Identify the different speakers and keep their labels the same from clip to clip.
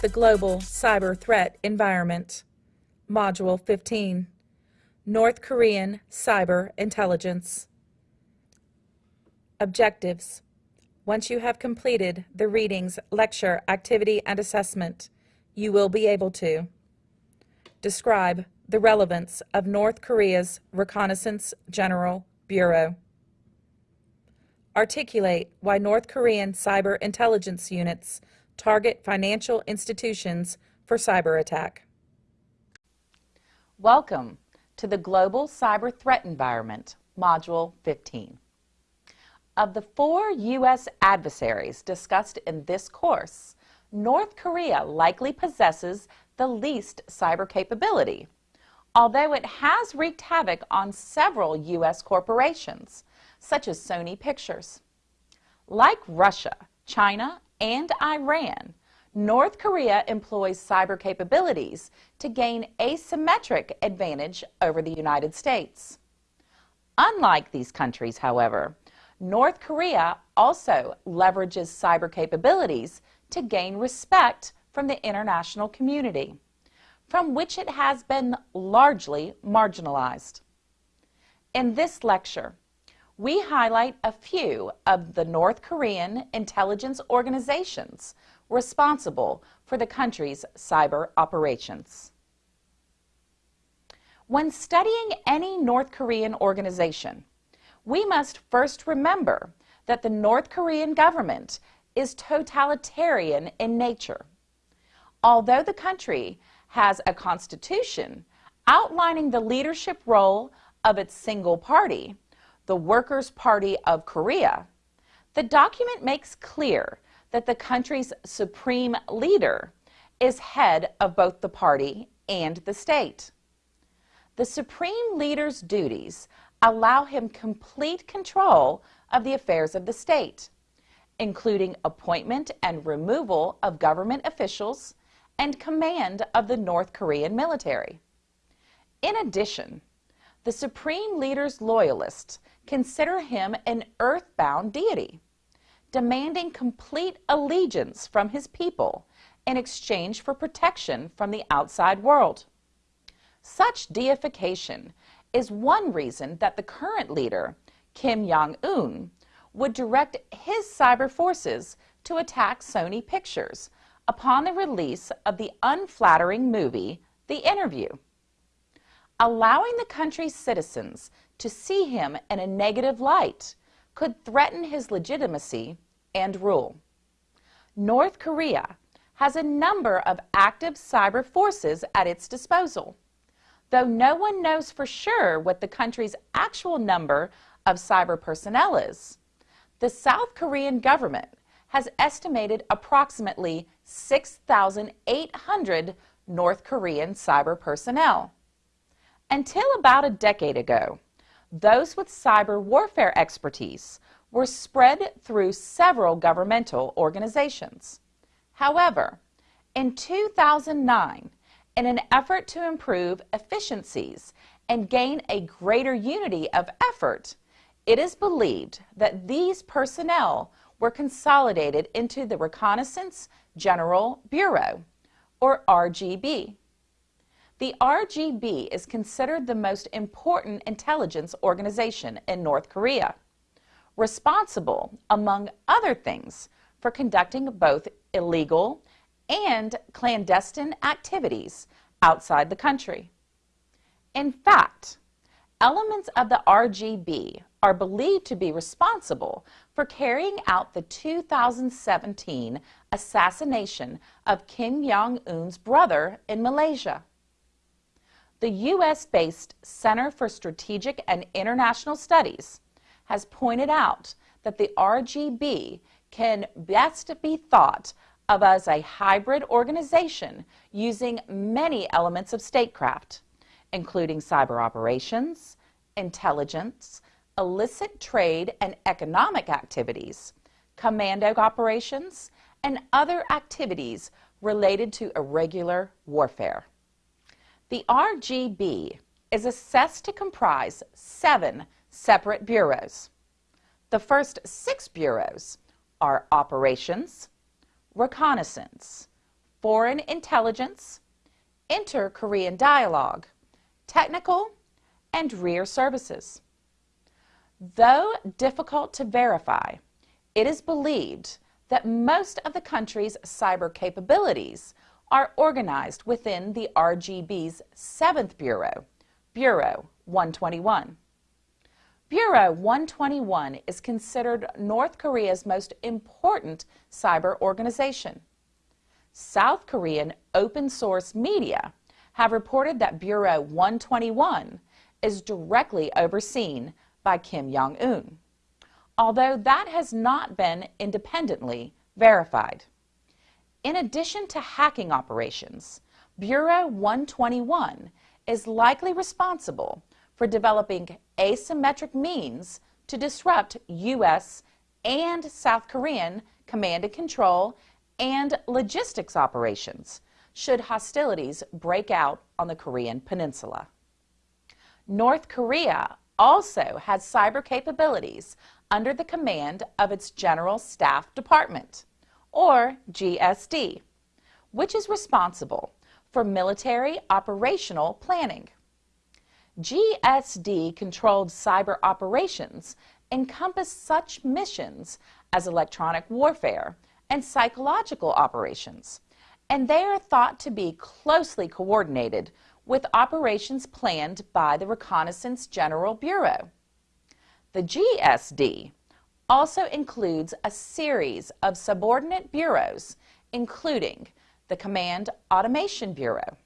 Speaker 1: The Global Cyber Threat Environment Module 15 North Korean Cyber Intelligence. Objectives. Once you have completed the readings, lecture, activity, and assessment, you will be able to describe the relevance of North Korea's Reconnaissance General Bureau, articulate why North Korean cyber intelligence units target financial institutions for cyber attack.
Speaker 2: Welcome to the Global Cyber Threat Environment, Module 15. Of the four U.S. adversaries discussed in this course, North Korea likely possesses the least cyber capability, although it has wreaked havoc on several U.S. corporations, such as Sony Pictures. Like Russia, China, and Iran, North Korea employs cyber capabilities to gain asymmetric advantage over the United States. Unlike these countries, however, North Korea also leverages cyber capabilities to gain respect from the international community, from which it has been largely marginalized. In this lecture, we highlight a few of the North Korean intelligence organizations responsible for the country's cyber operations. When studying any North Korean organization, we must first remember that the North Korean government is totalitarian in nature. Although the country has a constitution outlining the leadership role of its single party, the Workers' Party of Korea, the document makes clear that the country's supreme leader is head of both the party and the state. The supreme leader's duties allow him complete control of the affairs of the state, including appointment and removal of government officials and command of the North Korean military. In addition, the supreme leader's loyalists consider him an earthbound deity, demanding complete allegiance from his people in exchange for protection from the outside world. Such deification is one reason that the current leader, Kim Jong-un, would direct his cyber forces to attack Sony Pictures upon the release of the unflattering movie, The Interview. Allowing the country's citizens to see him in a negative light could threaten his legitimacy and rule. North Korea has a number of active cyber forces at its disposal. Though no one knows for sure what the country's actual number of cyber personnel is, the South Korean government has estimated approximately 6,800 North Korean cyber personnel. Until about a decade ago, those with cyber warfare expertise were spread through several governmental organizations. However, in 2009, in an effort to improve efficiencies and gain a greater unity of effort, it is believed that these personnel were consolidated into the Reconnaissance General Bureau, or RGB. The RGB is considered the most important intelligence organization in North Korea, responsible, among other things, for conducting both illegal and clandestine activities outside the country. In fact, elements of the RGB are believed to be responsible for carrying out the 2017 assassination of Kim Jong-un's brother in Malaysia the U.S.-based Center for Strategic and International Studies has pointed out that the RGB can best be thought of as a hybrid organization using many elements of statecraft, including cyber operations, intelligence, illicit trade and economic activities, commando operations, and other activities related to irregular warfare. The RGB is assessed to comprise seven separate bureaus. The first six bureaus are operations, reconnaissance, foreign intelligence, inter-Korean dialogue, technical, and rear services. Though difficult to verify, it is believed that most of the country's cyber capabilities are organized within the RGB's 7th Bureau, Bureau 121. Bureau 121 is considered North Korea's most important cyber organization. South Korean open source media have reported that Bureau 121 is directly overseen by Kim Jong-un, although that has not been independently verified. In addition to hacking operations, Bureau 121 is likely responsible for developing asymmetric means to disrupt U.S. and South Korean command and control and logistics operations should hostilities break out on the Korean peninsula. North Korea also has cyber capabilities under the command of its General Staff Department, or GSD, which is responsible for military operational planning. GSD controlled cyber operations encompass such missions as electronic warfare and psychological operations, and they are thought to be closely coordinated with operations planned by the Reconnaissance General Bureau. The GSD also includes a series of subordinate bureaus, including the Command Automation Bureau.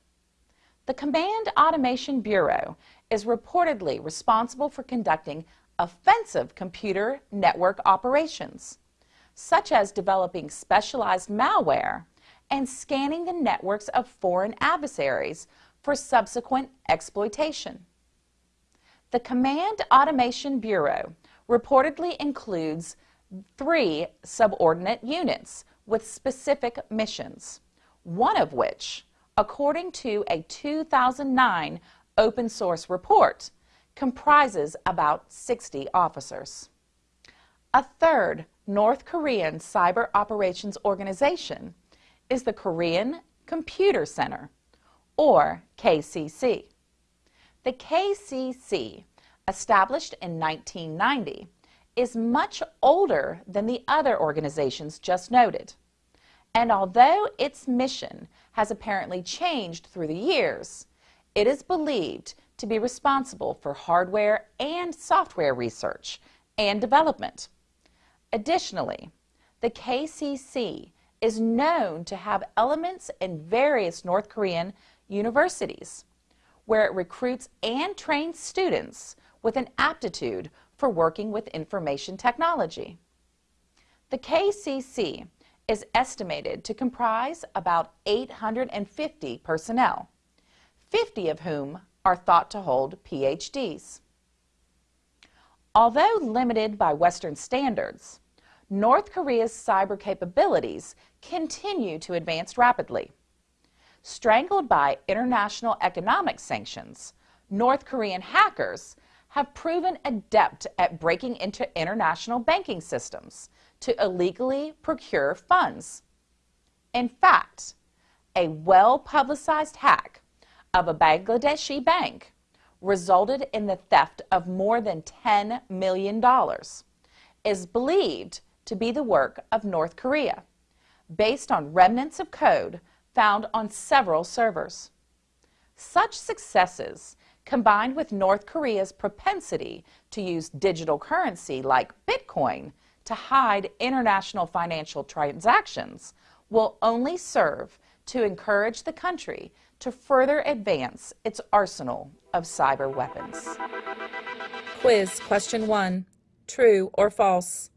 Speaker 2: The Command Automation Bureau is reportedly responsible for conducting offensive computer network operations, such as developing specialized malware and scanning the networks of foreign adversaries for subsequent exploitation. The Command Automation Bureau reportedly includes three subordinate units with specific missions, one of which, according to a 2009 open source report, comprises about 60 officers. A third North Korean cyber operations organization is the Korean Computer Center, or KCC. The KCC, established in 1990, is much older than the other organizations just noted. And although its mission has apparently changed through the years, it is believed to be responsible for hardware and software research and development. Additionally, the KCC is known to have elements in various North Korean universities, where it recruits and trains students with an aptitude for working with information technology. The KCC is estimated to comprise about 850 personnel, 50 of whom are thought to hold PhDs. Although limited by Western standards, North Korea's cyber capabilities continue to advance rapidly. Strangled by international economic sanctions, North Korean hackers have proven adept at breaking into international banking systems to illegally procure funds. In fact, a well-publicized hack of a Bangladeshi bank resulted in the theft of more than $10 million, is believed to be the work of North Korea, based on remnants of code found on several servers. Such successes, combined with North Korea's propensity to use digital currency like Bitcoin to hide international financial transactions, will only serve to encourage the country to further advance its arsenal of cyber weapons.
Speaker 1: Quiz question 1. True or false?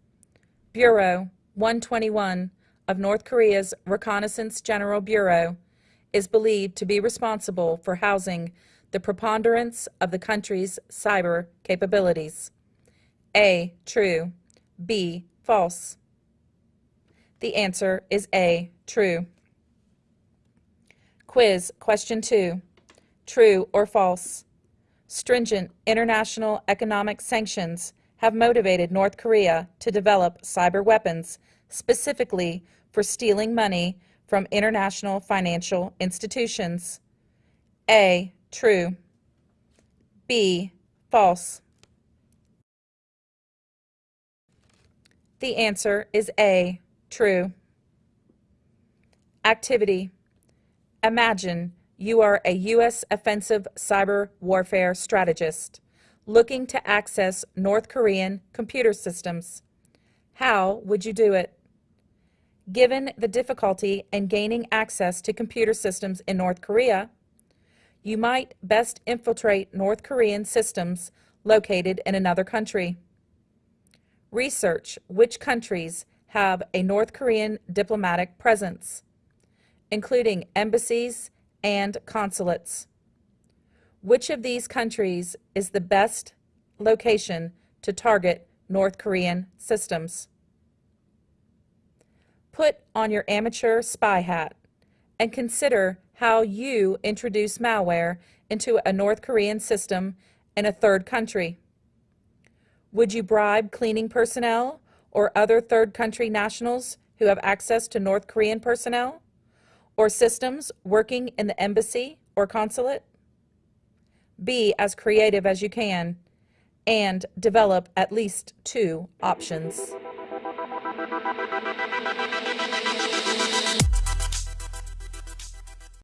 Speaker 1: Bureau 121 of North Korea's Reconnaissance General Bureau is believed to be responsible for housing the preponderance of the country's cyber capabilities. A. True. B. False. The answer is A. True. Quiz question 2. True or false? Stringent international economic sanctions have motivated North Korea to develop cyber weapons specifically for stealing money from international financial institutions? A. True. B. False. The answer is A. True. Activity. Imagine you are a U.S. offensive cyber warfare strategist looking to access North Korean computer systems. How would you do it? Given the difficulty in gaining access to computer systems in North Korea, you might best infiltrate North Korean systems located in another country. Research which countries have a North Korean diplomatic presence, including embassies and consulates. Which of these countries is the best location to target North Korean systems? Put on your amateur spy hat and consider how you introduce malware into a North Korean system in a third country. Would you bribe cleaning personnel or other third country nationals who have access to North Korean personnel or systems working in the embassy or consulate? Be as creative as you can and develop at least two options.